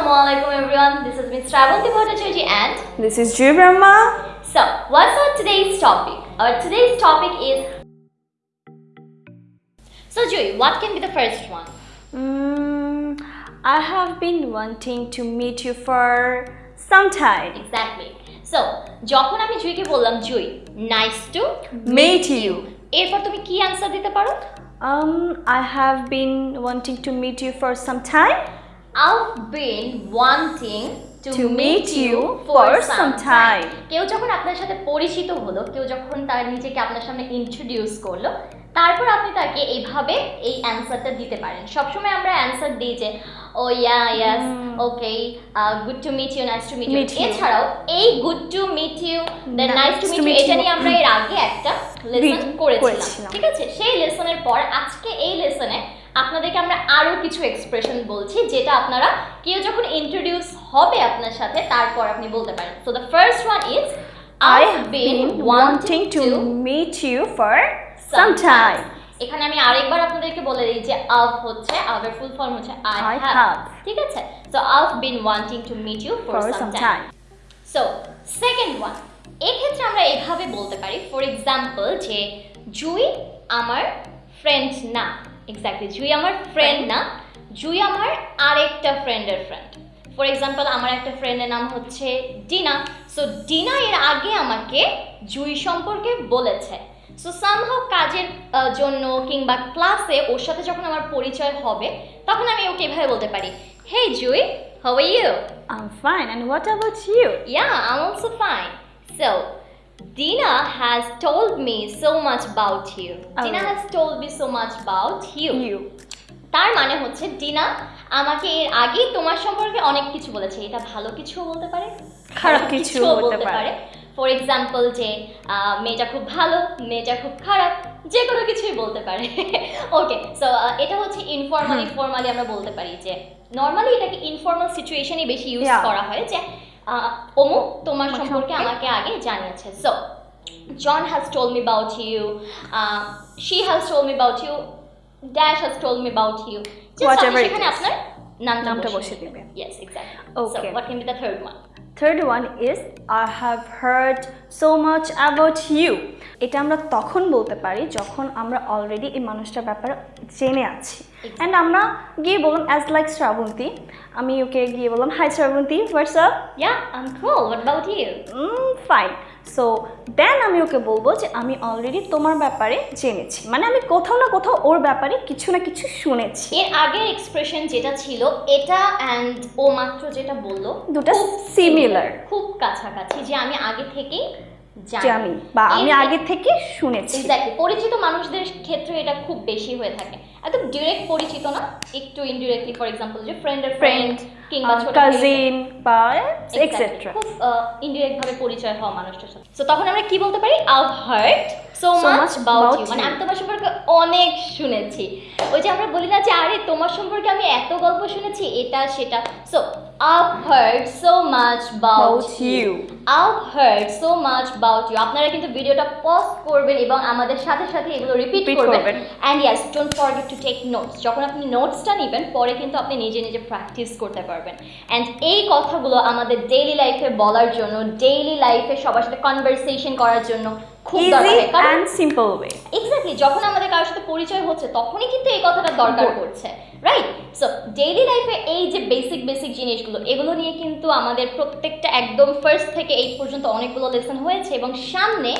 Assalamualaikum everyone. This is Ms. Travanti Bhattacharya and This is Jiv Brahma. so what's our today's topic? Our today's topic is So Joy, what can be the first one? Mm, I have been wanting to meet you for some time. Exactly. So যখন আমি জুইকে বললাম Jui nice to Meet you. এরপর তুমি কি answer দিতে পারো Um, I have been wanting to meet you for some time. I've been wanting to, To meet you for some time. কেউ যখন আপনার সাথে পরিচিত হলো কেউ যখন তার নিজেকে আপনার সামনে ইন্ট্রোডিউস করল তারপর আপনি তাকে এইভাবে এই অ্যান্সারটা দিতে পারেন। সবসময় আমরা অ্যান্সার দিই যে ও yeah yes okay good to meet you nice to meet you এছাড়াও এই good to meet you then nice to to meet you এটা নিয়ে আমরা এর আগে একটা লেসন করেছিলাম। ঠিক আছে? সেই লেসনের পর আজকে এই লেসনে আপনাদেরকে আমরা আরও কিছু এক্সপ্রেশন বলছি যেটা আপনারা কেউ যখন ইন্ট্রোডিউস হবে আপনার সাথে তারপর আপনি বলতে পারেন। So the first one is I been wanting to meet you for some time. এখানে আমি আরেকবার আপনাদেরকে বলে দিই যে আভ হচ্ছে আভের ফুল ফর্ম হচ্ছে আই হ্যাভ ঠিক আছে? So I've been wanting to meet you for some time so second one এক্ষেত্রে আমরা এভাবে বলতে পারি ফর এক্সাম্পল যে জুই আমার ফ্রেন্ড না। এক্স্যাক্টলি জুই আমার ফ্রেন্ড না। জুই আমার আরেকটা ফ্রেন্ডের ফ্রেন্ড ফর এক্সাম্পল আমার একটা ফ্রেন্ডের নাম হচ্ছে ডিনা। সো ডিনা এর আগে আমাকে জুই সম্পর্কে বলেছে। সো সামহাও কাজের জন্য কিংবা ক্লাসে ওর সাথে যখন আমার পরিচয় হবে তখন আমি ওকে এভাবে বলতে পারি hey Jui how are you I'm fine. And what about you? Yeah, I'm also fine So, Dina has told me so much about you. Dina Oh. has told me so much about you. You. তার মানে হচ্ছে dinner আমাকে এর আগেই তোমার সম্পর্কে অনেক কিছু বলেছে এটা ভালো কিছুও বলতে পারে খারাপ কিছুও বলতে পারে। ফর এক্সাম্পল যে মেয়েটা খুব ভালো মেয়েটা খুব খারাপ যে কোনো কিছুই বলতে পারে ওকে সো এটা হচ্ছে ইনফর্মালি ফর্মালি আমরা বলতে পারি যে নর্মালি এটাকে ইনফর্মাল সিচুয়েশনই বেশি ইউজ. করা হয় যে অমুক তোমার সম্পর্কে। আমাকে আগে জানিয়েছে so John has told me about you. Uh, she has told me about you. Dash has told me about you. Just Whatever it is. আপনার নামটা দিবেন। দিবেন। Yes, exactly. Okay. So, what can be the third one? Third one is I have heard so much about you. এটা আমরা তখন বলতে পারি যখন আমরা অলরেডি এই মানুষটার ব্যাপারে জেনে আছি অ্যান্ড আমরা গিয়ে বললাম অ্যাজ লাইক শ্রাবন্তী আমি ওকে গিয়ে বললাম hi Srabanti what's up. What about you? Fine so then আমি ওকে বলব যে আমি অলরেডি তোমার ব্যাপারে জেনেছি মানে আমি কোথাও না কোথাও ওর ব্যাপারে কিছু না কিছু শুনেছি এর আগের এক্সপ্রেশন যেটা ছিল এটা অ্যান্ড ও মাত্র যেটা বলল দুটা সিমিলার খুব কাছাকাছি যে আমি আগে থেকেই জানি। বা আমি আগে থেকে শুনেছি। এক্স্যাক্টলি পরিচিত মানুষদের ক্ষেত্রে এটা খুব বেশি হয়ে থাকে। একদম ডিরেক্ট পরিচিত না একটু ইনডিরেক্টলি ফর এক্সাম্পল যে ফ্রেন্ড ফ্রেন্ডের ফ্রেন্ড কিংবা ছোট কাজিন বা. এক্সেট্রা খুব ইনডিরেক্ট ভাবে পরিচয় হওয়া মানুষটার সাথে। সো তখন আমরা কি বলতে পারি? I heard so much about you মানে আমি তোমার সম্পর্কে অনেক শুনেছি। ওই যে আমরা বলি না যে আরে তোমার সম্পর্কে আমি এত গল্প শুনেছি এটা সেটা। So About you. আপনারা কিন্তু ভিডিওটা পজ করবেন এবং আমাদের সাথে সাথে এগুলো রিপিট করবেন। করবেন। And yes don't forget to take notes যখন আপনি নোটসটা নেবেন পরে কিন্তু আপনি নিজে নিজে প্র্যাকটিস করতে পারবেন। অ্যান্ড এই কথাগুলো আমাদের ডেইলি লাইফে বলার জন্য ডেইলি লাইফে সবার সাথে কনভারসেশন করার জন্য খুব easy and simple way exactly যখন আমাদের কারোর সাথে পরিচয় হচ্ছে তখনই কিন্তু এই কথাটা দরকার পড়ছে রাইট সো ডেইলি লাইফে এই যে বেসিক বেসিক জিনিসগুলো এগুলো নিয়ে কিন্তু আমাদের প্রত্যেকটা একদম ফার্স্ট থেকে পর্যন্ত অনেকগুলো লেসন হয়েছে এবং সামনে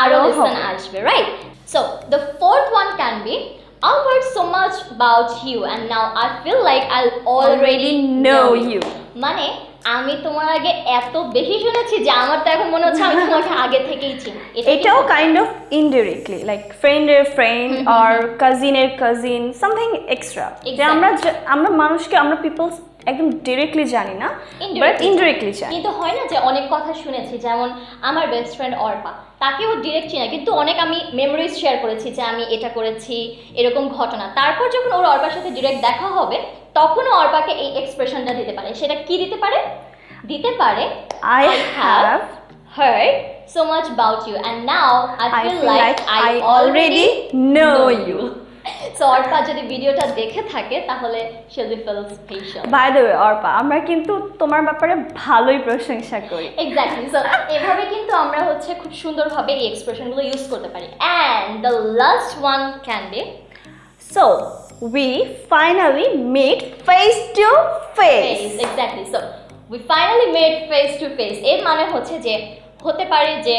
আরও আরও লেসন আসবে right so the fourth one can be I've heard so much about you and now I feel like I already know you. মানে আমি তোমার আগে এত বেশি শুনেছি যে আমার তো এখন মনে হচ্ছে আমি তোমাকে আগে থেকেই চিনি। এটাও কাইন্ড অফ ইনডিরেক্টলি লাইক ফ্রেন্ডের ফ্রেন্ড আর কাজিনের কাজিন সামথিং এক্সট্রা যে আমরা আমরা মানুষকে আমরা পিপলস একদম ডিরেক্টলি জানি না বাট ইনডিরেক্টলি জানি। কিন্তু হয় না যে অনেক কথা শুনেছি যেমন আমার বেস্ট ফ্রেন্ড অর্পা তাকেও ডিরেক্ট চিনা কিন্তু অনেক আমি মেমোরিজ শেয়ার করেছি যে আমি এটা করেছি এরকম ঘটনা। তারপর যখন ওর অর্পার সাথে ডিরেক্ট দেখা হবে তখনও অর্পাকে এই এক্সপ্রেশনটা দিতে পারে। সেটা কি দিতে পারে? দিতে পারে I have heard so much about you and now I I feel feel like like I I already already know know you. So Arpa যদি ভিডিওটা দেখে থাকে তাহলে she'll be feel special. By the way Arpa আমরা কিন্তু তোমার ব্যাপারে ভালোই প্রশংসা করি। এক্স্যাক্টলি সো এভাবে কিন্তু আমরা হচ্ছে খুব সুন্দরভাবে এই এক্সপ্রেশনগুলো ইউজ করতে পারি। And the last one can be so we finally meet face to face face exactly so we finally made face to face এর মানে হচ্ছে যে হতে পারে যে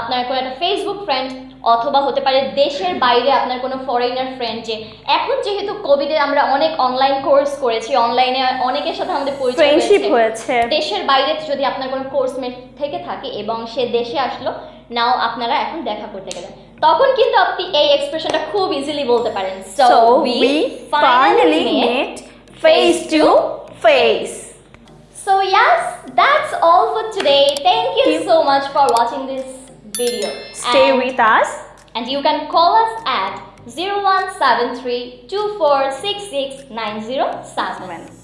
আপনার কোনো একটা ফেসবুক ফ্রেন্ড অথবা হতে পারে দেশের বাইরে আপনার কোনো ফরেনার ফ্রেন্ড যে এখন যেহেতু কোভিডে আমরা অনেক অনলাইন কোর্স করেছি অনলাইনে অনেকের সাথে আমাদের ফ্রেন্ডশিপ হয়েছে। দেশের বাইরে যদি আপনার কোনো কোর্সমেট থেকে থাকে এবং সে দেশে আসলো নাও আপনারা এখন দেখা করতে গেলেন। তখন কিন্তু আপনি এই এক্সপ্রেশনটা খুব ইজিলি বলতে পারেন So we finally met face to face. So yes, that's all for today. Thank you you. so much for watching this video. Stay and, with us. and you can call us at 0173 2466 907.